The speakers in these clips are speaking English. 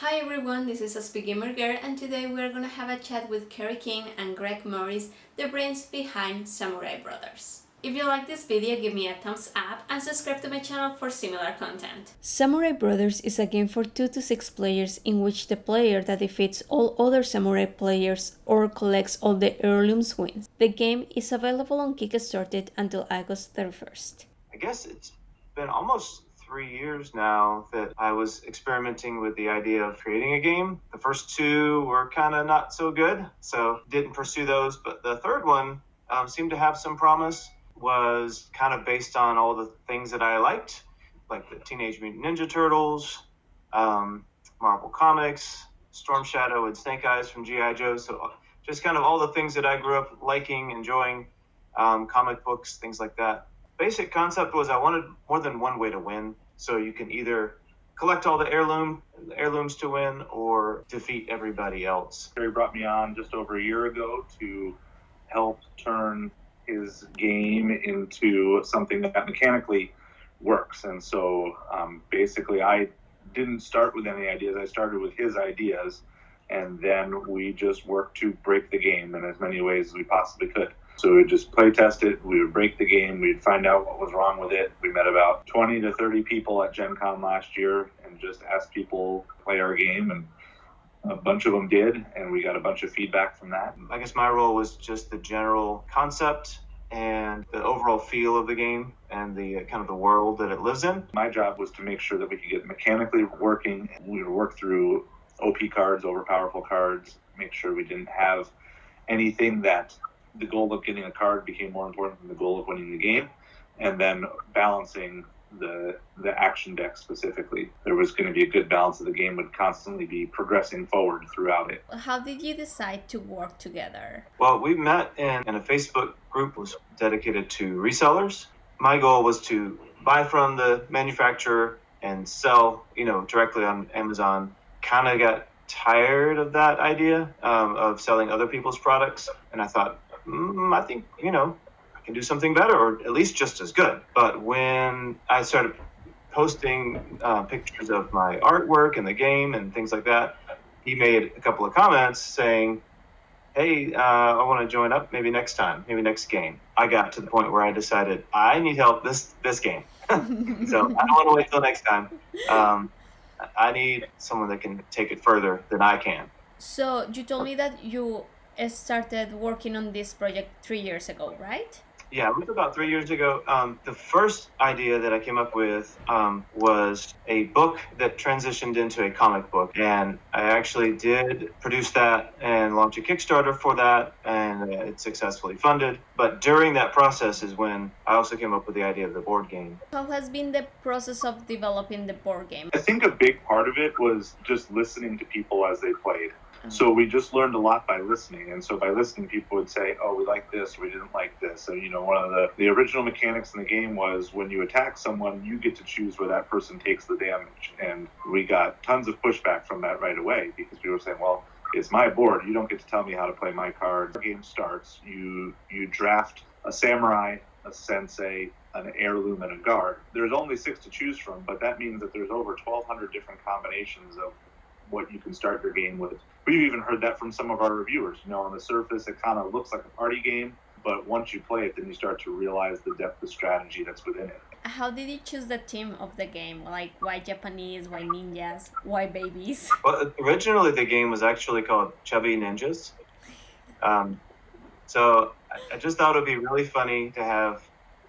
Hi everyone, this is a Gamer Girl and today we're gonna have a chat with Kerry King and Greg Morris, the brains behind Samurai Brothers. If you like this video, give me a thumbs up and subscribe to my channel for similar content. Samurai Brothers is a game for 2 to 6 players in which the player that defeats all other Samurai players or collects all the heirlooms wins. The game is available on Kickstarter until August 31st. I guess it's been almost three years now that I was experimenting with the idea of creating a game. The first two were kind of not so good, so didn't pursue those. But the third one um, seemed to have some promise, was kind of based on all the things that I liked, like the Teenage Mutant Ninja Turtles, um, Marvel Comics, Storm Shadow, and Snake Eyes from G.I. Joe. So just kind of all the things that I grew up liking, enjoying, um, comic books, things like that basic concept was I wanted more than one way to win. So you can either collect all the heirloom heirlooms to win or defeat everybody else. Terry brought me on just over a year ago to help turn his game into something that mechanically works. And so um, basically, I didn't start with any ideas. I started with his ideas, and then we just worked to break the game in as many ways as we possibly could. So we would just play test it. We would break the game. We'd find out what was wrong with it. We met about 20 to 30 people at Gen Con last year and just asked people to play our game. And a bunch of them did. And we got a bunch of feedback from that. I guess my role was just the general concept and the overall feel of the game and the uh, kind of the world that it lives in. My job was to make sure that we could get mechanically working. We would work through OP cards, over powerful cards, make sure we didn't have anything that the goal of getting a card became more important than the goal of winning the game, and then balancing the the action deck specifically. There was going to be a good balance of the game would constantly be progressing forward throughout it. How did you decide to work together? Well, we met in, in a Facebook group was dedicated to resellers. My goal was to buy from the manufacturer and sell, you know, directly on Amazon. Kind of got tired of that idea um, of selling other people's products, and I thought mm, I think, you know, I can do something better or at least just as good. But when I started posting uh, pictures of my artwork and the game and things like that, he made a couple of comments saying, hey, uh, I want to join up maybe next time, maybe next game. I got to the point where I decided I need help this this game. so I don't want to wait till next time. Um, I need someone that can take it further than I can. So you told me that you started working on this project three years ago, right? Yeah, it was about three years ago. Um, the first idea that I came up with um, was a book that transitioned into a comic book. And I actually did produce that and launch a Kickstarter for that, and it's successfully funded. But during that process is when I also came up with the idea of the board game. How has been the process of developing the board game? I think a big part of it was just listening to people as they played. Mm-hmm. So we just learned a lot by listening. And so by listening, people would say, oh, we like this, we didn't like this. So, you know, one of the, the original mechanics in the game was when you attack someone, you get to choose where that person takes the damage. And we got tons of pushback from that right away because people were saying, well, it's my board. You don't get to tell me how to play my cards. The game starts. You you draft a samurai, a sensei, an heirloom, and a guard. There's only six to choose from, but that means that there's over 1,200 different combinations of what you can start your game with. We've even heard that from some of our reviewers. You know, on the surface, it kind of looks like a party game, but once you play it, then you start to realize the depth of strategy that's within it. How did you choose the theme of the game? Like, why Japanese? Why ninjas? Why babies? Well, originally the game was actually called Chubby Ninjas. Um, so I just thought it would be really funny to have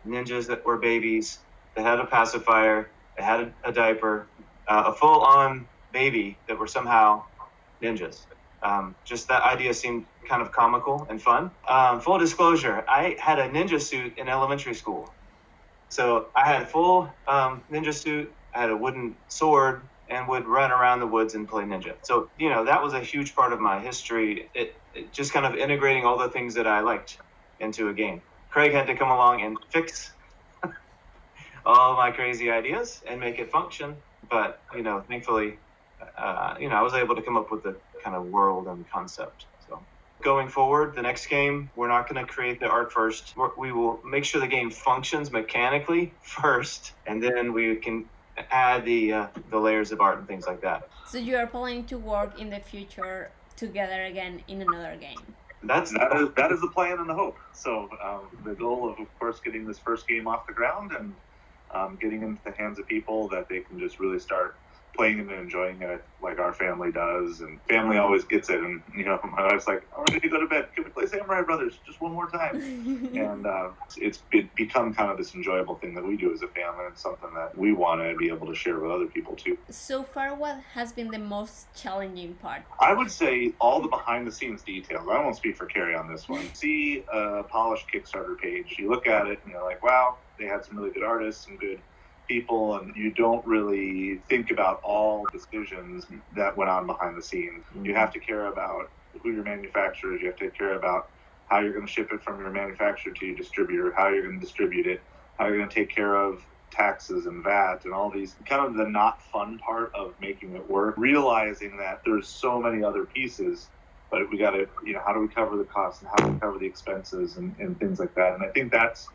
ninjas that were babies, that had a pacifier, that had a, diaper, uh, a full-on baby that were somehow ninjas. Um, just that idea seemed kind of comical and fun. Um, full disclosure, I had a ninja suit in elementary school. So I had a full um, ninja suit, I had a wooden sword, and would run around the woods and play ninja. So, you know, that was a huge part of my history. It, it just kind of integrating all the things that I liked into a game. Craig had to come along and fix all my crazy ideas and make it function. But, you know, thankfully, uh, you know, I was able to come up with the kind of world and concept. So going forward, the next game, we're not going to create the art first. We're, we will make sure the game functions mechanically first, and then we can add the uh, the layers of art and things like that. So you are planning to work in the future together again in another game. That's that is that is the plan and the hope. So um, the goal of, of course, getting this first game off the ground and um, getting into the hands of people that they can just really start playing and enjoying it like our family does. And family always gets it. And you know, my wife's like, "I'm ready to go to bed. Can we play Samurai Brothers just one more time?" and uh, it's it become kind of this enjoyable thing that we do as a family and something that we want to be able to share with other people too. So far, what has been the most challenging part? I would say all the behind the scenes details. I won't speak for Carrie on this one. See a polished Kickstarter page, you look at it and you're like, wow, they had some really good artists, some good people, and you don't really think about all decisions that went on behind the scenes. You have to care about who your manufacturer is, you have to care about how you're going to ship it from your manufacturer to your distributor, how you're going to distribute it, how you're going to take care of taxes and VAT and all these kind of the not fun part of making it work, realizing that there's so many other pieces, but we got to, you know, how do we cover the costs and how do we cover the expenses and, and things like that. And I think that's,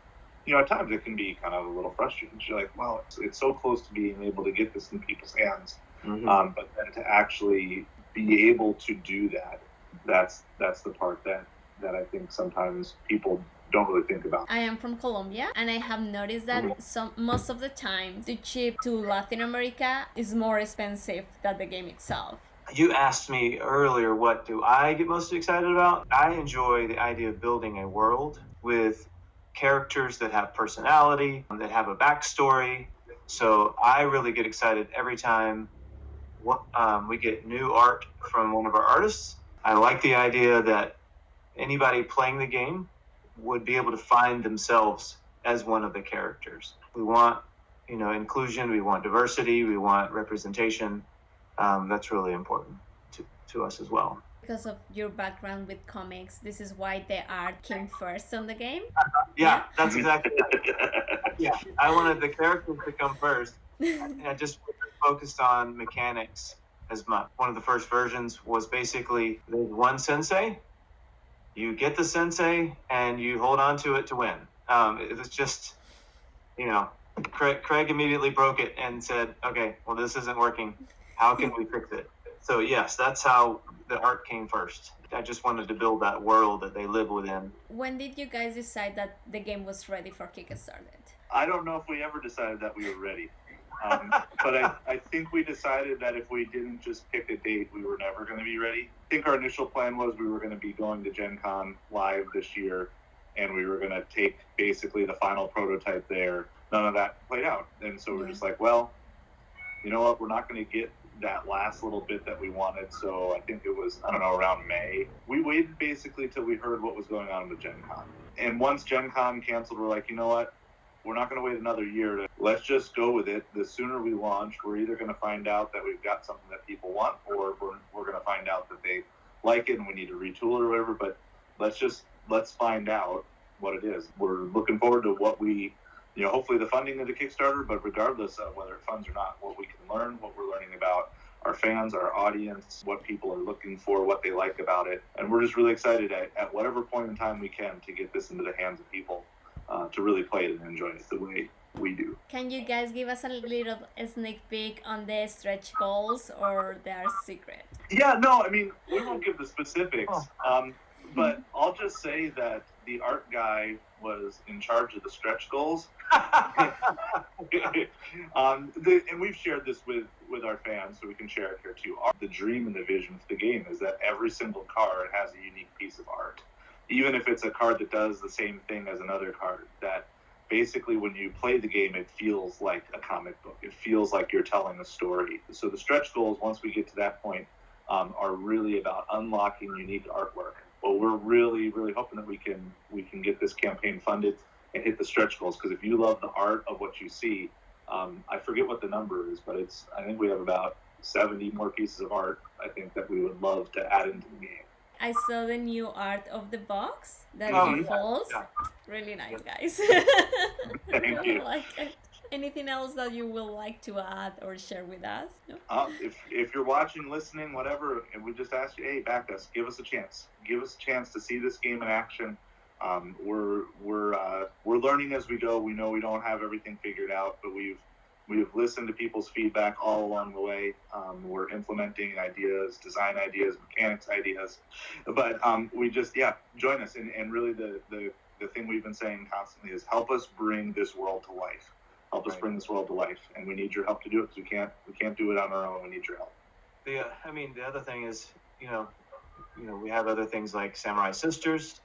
you know, at times it can be kind of a little frustrating. You're like, well, it's, it's so close to being able to get this in people's hands. Mhm. Um, but then to actually be able to do that, that's that's the part that that I think sometimes people don't really think about. I am from Colombia and I have noticed that Mhm. some most of the time the ship to Latin America is more expensive than the game itself. You asked me earlier, what do I get most excited about? I enjoy the idea of building a world with characters that have personality, that have a backstory. So I really get excited every time um, we get new art from one of our artists. I like the idea that anybody playing the game would be able to find themselves as one of the characters. We want, you know, inclusion. We want diversity. We want representation. Um, that's really important to, to us as well. Because of your background with comics, this is why the art came first on the game. Yeah, that's exactly. yeah, I wanted the characters to come first, and I just focused on mechanics as much. One of the first versions was basically there's one sensei, you get the sensei, and you hold on to it to win. Um, it was just, you know, Craig, Craig immediately broke it and said, okay, well, this isn't working. How can we fix it? So, yes, that's how the art came first. I just wanted to build that world that they live within. when did you guys decide that the game was ready for Kickstarter? I don't know if we ever decided that we were ready. Um, but I, I think we decided that if we didn't just pick a date, we were never going to be ready. I think our initial plan was we were going to be going to Gen Con live this year, and we were going to take basically the final prototype there. None of that played out. And so we're Yeah. just like, well, you know what? We're not going to get that last little bit that we wanted. So I think it was, I don't know, around May. We waited basically till we heard what was going on with Gen Con. And once Gen Con canceled, we're like, you know what? We're not going to wait another year. To, let's just go with it. The sooner we launch, we're either going to find out that we've got something that people want, or we're, we're going to find out that they like it and we need to retool or whatever. But let's just let's find out what it is. We're looking forward to what we, you know, hopefully the funding of the Kickstarter. But regardless of whether it funds or not, what we can learn, what we're fans, our audience, what people are looking for, what they like about it, and we're just really excited at, at whatever point in time we can to get this into the hands of people uh, to really play it and enjoy it the way we do. Can you guys give us a little sneak peek on the stretch goals or their secret? Yeah, no, I mean, we won't give the specifics, um, but I'll just say that the art guy was in charge of the stretch goals. um, the, and we've shared this with, with our fans, so we can share it here too. Our, the dream and the vision for the game is that every single card has a unique piece of art. Even if it's a card that does the same thing as another card, that basically when you play the game, it feels like a comic book. It feels like you're telling a story. So the stretch goals, once we get to that point, um, are really about unlocking unique artwork. We're really, really hoping that we can we can get this campaign funded and hit the stretch goals. Because if you love the art of what you see, um, I forget what the number is, but it's I think we have about 70 more pieces of art. I think that we would love to add into the game. I saw the new art of the box that Oh, yeah, yeah. Really nice, guys. Thank you. like it. Anything else that you would like to add or share with us? No? Uh, if if you're watching, listening, whatever, and we just ask you, hey, back us, give us a chance, give us a chance to see this game in action. Um, we're we're uh, we're learning as we go. We know we don't have everything figured out, but we've We've listened to people's feedback all along the way. Um, we're implementing ideas, design ideas, mechanics ideas. But um, we just, yeah, join us. And, and really, the, the, the thing we've been saying constantly is help us bring this world to life. Help us Right. bring this world to life. And we need your help to do it because we can't, we can't do it on our own. We need your help. The, uh, I mean, the other thing is, you know, you know, we have other things like Samurai Sisters.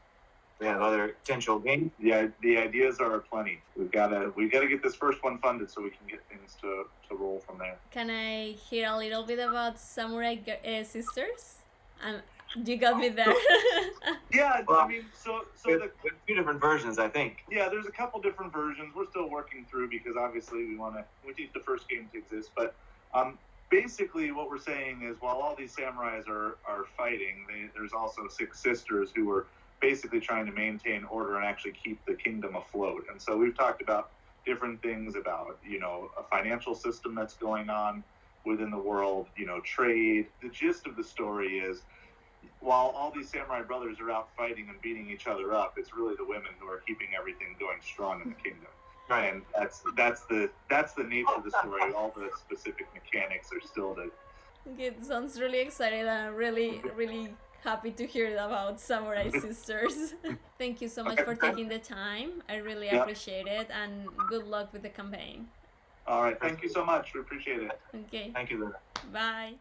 We have other potential games. the the ideas are plenty. We've got to we've got to get this first one funded so we can get things to, to roll from there. Can I hear a little bit about Samurai uh, Sisters? Um, you got me there. Yeah, Well, I mean, so so With, the two different versions, I think. yeah, there's a couple different versions. We're still working through because obviously we want to we need the first game to exist. But um, basically, what we're saying is while all these samurais are are fighting, they, there's also six sisters who are basically trying to maintain order and actually keep the kingdom afloat. And so we've talked about different things about you know a financial system that's going on within the world, you know, trade. The gist of the story is while all these samurai brothers are out fighting and beating each other up, it's really the women who are keeping everything going strong in the kingdom. Right. And that's that's the that's the nature of the story. All the specific mechanics are still the Okay, it sounds really exciting and I'm really, really happy to hear about Samurai Sisters. Thank you so much for taking the time. I really Yeah. appreciate it and good luck with the campaign. all right. Thank you so much. We appreciate it. Okay, Thank you, Linda. bye.